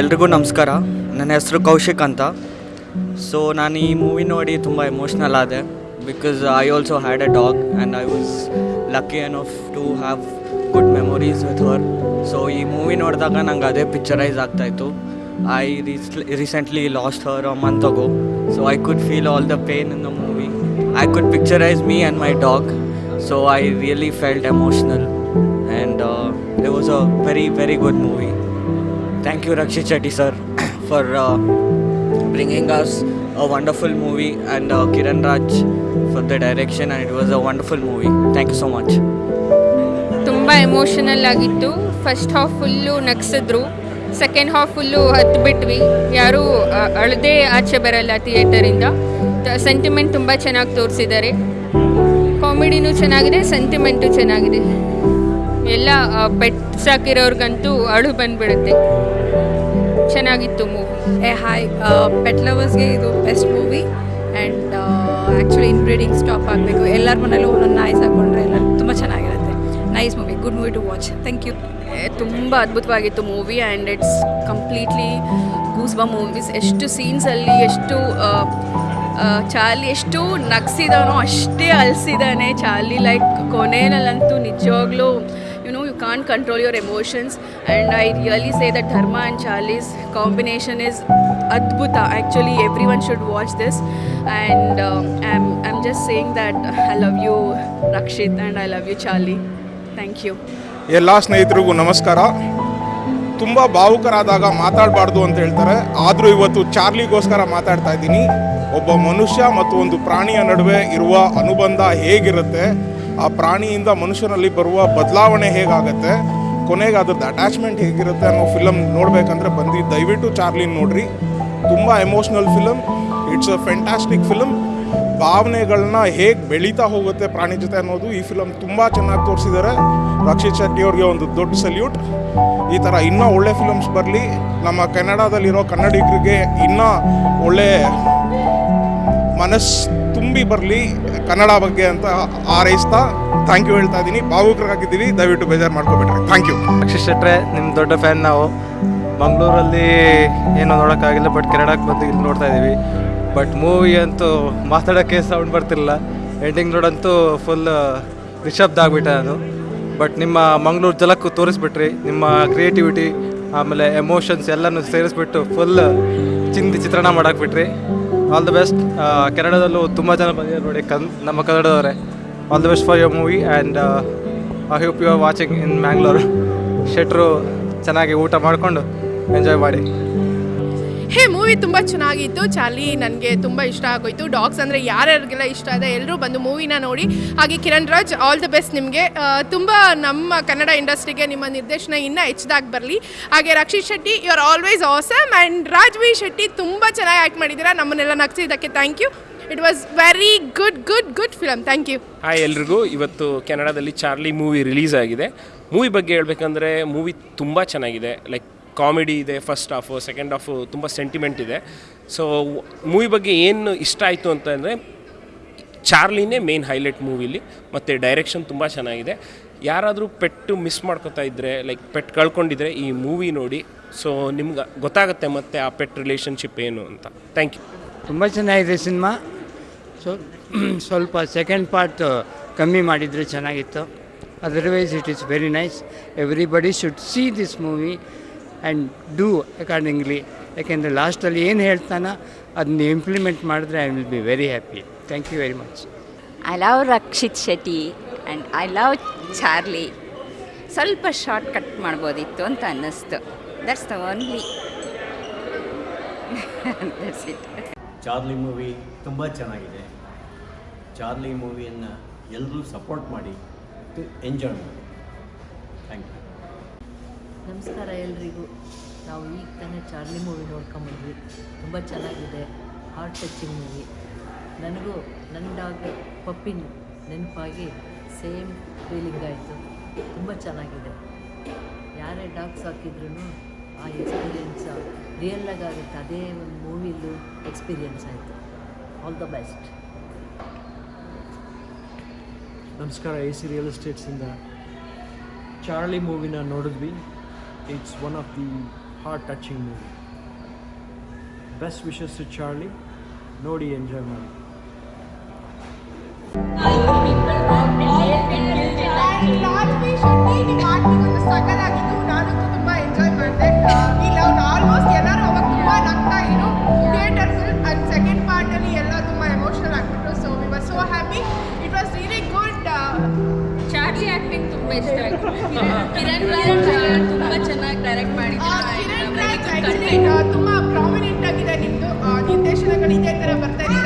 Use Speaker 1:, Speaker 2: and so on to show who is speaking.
Speaker 1: ಎಲ್ರಿಗೂ ನಮಸ್ಕಾರ. ನನ್ನ ಹೆಸರು ಕೌಶಿಕ್ ಅಂತ. ಸೊ ನಾನು ಈ ಮೂವಿ ನೋಡಿ ತುಂಬ ಎಮೋಷ್ನಲ್ ಆದೆ. Because I also had a dog and I was lucky enough to have Good memories with her so ಈ ಮೂವಿ ನೋಡಿದಾಗ ನಂಗೆ ಅದೇ ಪಿಕ್ಚರೈಸ್ ಆಗ್ತಾಯಿತ್ತು I recently lost her a month ago so I could feel all the pain in the movie I could picturise me and my dog so I really felt emotional and it was a very very good movie Thank you, Rakshit Shetty sir, for uh, bringing us a wonderful movie and uh, Kiran Raj for the direction, and it was a wonderful movie. Thank you so much.
Speaker 2: Emotional ಆಗಿತ್ತು. First half full ನಗ್ಸಿದ್ರು. Second half full ಹತ್ತು ಬಿಟ್ವಿ ಯಾರೂ ಅಳದೇ ಆಚೆ ಬರಲ್ಲ ಥಿಯೇಟರಿಂದ sentiment ತುಂಬ ಚೆನ್ನಾಗಿ ತೋರಿಸಿದ್ದಾರೆ. ಕಾಮಿಡಿನೂ ಚೆನ್ನಾಗಿದೆ ಸೆಂಟಿಮೆಂಟು ಚೆನ್ನಾಗಿದೆ. ಎಲ್ಲ ಪೆಟ್ ಸಾಕಿರೋರ್ಗಂತೂ ಅಳು ಬಂದ್ಬಿಡುತ್ತೆ. ಚೆನ್ನಾಗಿತ್ತು ಮೂವಿ
Speaker 3: ಏ ಹಾಯ್ ಪೆಟ್ ಲವರ್ಸ್ಗೆ ಇದು best movie and actually inbreeding stop ಆಗಬೇಕು. ಎಲ್ಲರ ಮನೇಲೂ ಒಂದೊಂದು ನಾಯಿ ಸಾಕೊಂಡ್ರೆ ಎಲ್ಲ nice movie good movie to watch thank you
Speaker 4: ತುಂಬ ಅದ್ಭುತವಾಗಿತ್ತು movie and it's completely goosebumps movies ಎಷ್ಟು ಸೀನ್ಸಲ್ಲಿ ಎಷ್ಟು ಚಾರ್ಲಿ ಎಷ್ಟು ನಗ್ಸಿದಾನೋ ಅಷ್ಟೇ ಅಲ್ಸಿದಾನೆ. ಚಾರ್ಲಿ ಲೈಕ್ ಕೊನೆಯಲ್ಲಂತೂ ನಿಜವಾಗ್ಲೂ you know you can't control your emotions and I really say that Dharma and Charlie's combination is ಅದ್ಭುತ. Actually everyone should watch this and I am I am just saying that I love you Rakshit and I love you Charlie thank you
Speaker 5: ಎಲ್ಲ ಸ್ನೇಹಿತರಿಗೂ ನಮಸ್ಕಾರ. ತುಂಬ ಭಾವುಕರಾದಾಗ ಮಾತಾಡಬಾರ್ದು ಅಂತ ಹೇಳ್ತಾರೆ. ಆದರೂ ಇವತ್ತು ಚಾರ್ಲಿಗೋಸ್ಕರ ಮಾತಾಡ್ತಾ ಇದ್ದೀನಿ. ಒಬ್ಬ ಮನುಷ್ಯ ಮತ್ತು ಒಂದು ಪ್ರಾಣಿಯ ನಡುವೆ ಇರುವ ಅನುಬಂಧ ಹೇಗಿರುತ್ತೆ? ಆ ಪ್ರಾಣಿಯಿಂದ ಮನುಷ್ಯನಲ್ಲಿ ಬರುವ ಬದಲಾವಣೆ ಹೇಗಾಗತ್ತೆ? ಕೊನೆಗೆ ಅದ್ರದ್ದು ಅಟ್ಯಾಚ್ಮೆಂಟ್ ಹೇಗಿರುತ್ತೆ ಅನ್ನೋ ಫಿಲಮ್ ನೋಡಬೇಕಂದ್ರೆ ಬಂದು ದಯವಿಟ್ಟು ಚಾರ್ಲಿನ್ ನೋಡ್ರಿ. ತುಂಬ emotional film it's a fantastic film ಭಾವನೆಗಳನ್ನ ಹೇಗೆ ಬೆಳೀತಾ ಹೋಗುತ್ತೆ ಪ್ರಾಣಿ ಜೊತೆ ಅನ್ನೋದು ಈ ಫಿಲಮ್ ತುಂಬ ಚೆನ್ನಾಗಿ ತೋರಿಸಿದ್ದಾರೆ ರಕ್ಷಿತ್ ಶೆಟ್ಟಿ ಅವ್ರಿಗೆ ಒಂದು ದೊಡ್ಡ ಸಲ್ಯೂಟ್ ಈ ಥರ ಇನ್ನೂ ಒಳ್ಳೆ ಫಿಲಮ್ಸ್ ಬರಲಿ. ನಮ್ಮ ಕನ್ನಡದಲ್ಲಿರೋ ಕನ್ನಡಿಗರಿಗೆ ಇನ್ನೂ ಒಳ್ಳೆ ಮನಸ್ಸು ತುಂಬಿ ಬರಲಿ ಕನ್ನಡ ಬಗ್ಗೆ ಅಂತ ಹಾರೈಸ್ತಾ ಥ್ಯಾಂಕ್ ಯು ಹೇಳ್ತಾ ಇದ್ದೀನಿ. ಭಾವುಕರಾಗಿದ್ದೀವಿ ದಯವಿಟ್ಟು ಬೇಜಾರು ಮಾಡ್ಕೊಬೇಡ್ರಿ ಥ್ಯಾಂಕ್ ಯು
Speaker 6: ರಕ್ಷಿತ್ ಶೆಟ್ರೆ ನಿಮ್ಮ ದೊಡ್ಡ ಫ್ಯಾನ್ ನಾವು. ಮಂಗಳೂರಲ್ಲಿ ಏನೋ ನೋಡೋಕ್ಕಾಗಿಲ್ಲ ಬಟ್ ಕನ್ನಡಕ್ಕೆ ಬಂದು ಇಲ್ಲಿ ನೋಡ್ತಾ ಇದ್ದೀವಿ ಬಟ್ ಮೂವಿ ಅಂತೂ ಮಾತಾಡೋಕ್ಕೆ ಸೌಂಡ್ ಬರ್ತಿರಲಿಲ್ಲ. ಎಂಡಿಂಗ್ ನೋಡಂತೂ ಫುಲ್ ನಿಶಬ್ದ ಆಗಿಬಿಟ್ಟೆ ನಾನು ಬಟ್ ನಿಮ್ಮ ಮಂಗಳೂರು ಜಲಕ್ಕೂ ತೋರಿಸ್ಬಿಟ್ರಿ. ನಿಮ್ಮ ಕ್ರಿಯೇಟಿವಿಟಿ ಆಮೇಲೆ ಎಮೋಷನ್ಸ್ ಎಲ್ಲನೂ ಸೇರಿಸ್ಬಿಟ್ಟು ಫುಲ್ ಚಿಂದಿ ಚಿತ್ರಣ ಮಾಡಾಕ್ಬಿಟ್ರಿ. ಆಲ್ ದ ಬೆಸ್ಟ್ ಕೆನಡಾದಲ್ಲೂ ತುಂಬ ಜನ ಬಂದಿದ್ದಾರೆ ನೋಡಿ, ಕನ್, ನಮ್ಮ ಕನ್ನಡದವರೇ. All the best for your movie and I hope you are watching in Mangalore ಶೆಟ್ರು ಚೆನ್ನಾಗಿ ಊಟ ಮಾಡಿಕೊಂಡು ಎಂಜಾಯ್ ಮಾಡಿ.
Speaker 7: ಹೇ, ಮೂವಿ ತುಂಬ ಚೆನ್ನಾಗಿತ್ತು. ಚಾರ್ಲಿ ನನಗೆ ತುಂಬ ಇಷ್ಟ ಆಗೋಯ್ತು. ಡಾಗ್ಸ್ ಅಂದರೆ ಯಾರ್ಯಾರಿಗೆಲ್ಲ ಇಷ್ಟ ಇದೆ ಎಲ್ಲರೂ ಬಂದು ಮೂವಿನ ನೋಡಿ. ಹಾಗೆ Kiran Raj all the best ನಿಮಗೆ. ತುಂಬ ನಮ್ಮ ಕನ್ನಡ ಇಂಡಸ್ಟ್ರಿಗೆ ನಿಮ್ಮ ನಿರ್ದೇಶನ ಇನ್ನೂ ಹೆಚ್ಚದಾಗಿ ಬರಲಿ. ಹಾಗೆ Rakshit Shetty you are always awesome and Rajvi Shetty ತುಂಬ ಚೆನ್ನಾಗಿ ಆ್ಯಕ್ಟ್ ಮಾಡಿದ್ದೀರಾ ನಮ್ಮನ್ನೆಲ್ಲ ನಗಿಸಿದ್ದಕ್ಕೆ thank you it was very good good good film thank you
Speaker 8: hi ಎಲ್ರಿಗೂ. ಇವತ್ತು ಕೆನಡಾದಲ್ಲಿ ಚಾರ್ಲಿ ಮೂವಿ ರಿಲೀಸ್ ಆಗಿದೆ. ಮೂವಿ ಬಗ್ಗೆ ಹೇಳಬೇಕಂದ್ರೆ ಮೂವಿ ತುಂಬ ಚೆನ್ನಾಗಿದೆ. ಲೈಕ್ ಕಾಮಿಡಿ ಇದೆ ಫಸ್ಟ್ ಹಾಫು ಸೆಕೆಂಡ್ ಹಾಫು ತುಂಬ ಸೆಂಟಿಮೆಂಟ್ ಇದೆ. ಸೊ ಮೂವಿ ಬಗ್ಗೆ ಏನು ಇಷ್ಟ ಆಯಿತು ಅಂತಂದರೆ ಚಾರ್ಲಿನೇ ಮೇನ್ ಹೈಲೈಟ್ ಮೂವಿಲಿ ಮತ್ತು ಡೈರೆಕ್ಷನ್ ತುಂಬ ಚೆನ್ನಾಗಿದೆ. ಯಾರಾದರೂ ಪೆಟ್ಟು ಮಿಸ್ ಮಾಡ್ಕೊತಾ ಇದ್ದರೆ ಲೈಕ್ ಪೆಟ್ ಕಳ್ಕೊಂಡಿದ್ರೆ ಈ ಮೂವಿ ನೋಡಿ. ಸೊ ನಿಮ್ಗೆ ಗೊತ್ತಾಗುತ್ತೆ ಮತ್ತು ಆ ಪೆಟ್ ರಿಲೇಷನ್ಶಿಪ್ ಏನು ಅಂತ. ಥ್ಯಾಂಕ್ ಯು
Speaker 9: ತುಂಬ ಚೆನ್ನಾಗಿದೆ ಸಿನಿಮಾ. ಸೊ, ಸ್ವಲ್ಪ ಸೆಕೆಂಡ್ ಪಾರ್ಟ್ ಕಮ್ಮಿ ಮಾಡಿದರೆ ಚೆನ್ನಾಗಿತ್ತು. Otherwise it is very nice everybody should see this movie and do accordingly ಯಾಕೆಂದರೆ ಲಾಸ್ಟಲ್ಲಿ ಏನು ಹೇಳ್ತಾನೋ ಅದನ್ನ ಇಂಪ್ಲಿಮೆಂಟ್ ಮಾಡಿದ್ರೆ I will be very happy thank you very much
Speaker 10: I love Rakshit Shetty and I love Charlie ಸ್ವಲ್ಪ short cut ಮಾಡ್ಬೋದಿತ್ತು ಅಂತ ಅನ್ನಿಸ್ತು. That's the only that's it
Speaker 11: Charlie movie ತುಂಬ ಚೆನ್ನಾಗಿದೆ. ಚಾರ್ಲಿ ಮೂವಿಯನ್ನು ಎಲ್ಲರೂ ಸಪೋರ್ಟ್ ಮಾಡಿ ಎಂಜಾಯ್ ಮಾಡಿ. ಥ್ಯಾಂಕ್ ಯು
Speaker 12: ನಮಸ್ಕಾರ ಎಲ್ರಿಗೂ. ನಾವು ಈಗ ತಾನೇ ಚಾರ್ಲಿ ಮೂವಿ ನೋಡ್ಕೊಂಬಂದ್ವಿ. ತುಂಬ ಚೆನ್ನಾಗಿದೆ. ಹಾರ್ಟ್ ಟಚಿಂಗ್ ಮೂವಿ ನನಗೂ ನನ್ನ ಡಾಗ್ ಪಪ್ಪಿನ ನೆನಪಾಗಿ ಸೇಮ್ ಫೀಲಿಂಗ್ ಆಯಿತು. ತುಂಬ ಚೆನ್ನಾಗಿದೆ. ಯಾರು ಡಾಗ್ಸ್ ಹಾಕಿದ್ರು ಆ ಎಕ್ಸ್ಪೀರಿಯನ್ಸ್ ರಿಯಲ್ಲಾಗಿ ಆಗುತ್ತೆ. ಅದೇ ಒಂದು ಮೂವಿಲು ಎಕ್ಸ್ಪೀರಿಯನ್ಸ್ ಆಯಿತು. ಆಲ್ ದ ಬೆಸ್ಟ್
Speaker 13: ನಮಸ್ಕಾರ. ಎ ಸಿ ರಿಯಲ್ ಎಸ್ಟೇಟ್ಸಿಂದ ಚಾರ್ಲಿ ಮೂವಿನ ನೋಡಿದ್ವಿ.
Speaker 14: it's one of the heart-touching movies. Best
Speaker 15: wishes to Charlie. Nodi enjoy
Speaker 7: movie. Prominent ಆಗಿದೆ ನಿಮ್ಮದು ನಿರ್ದೇಶನಗಳು ಇದೇ
Speaker 14: ಥರ ಬರ್ತಾ ಇದೆ.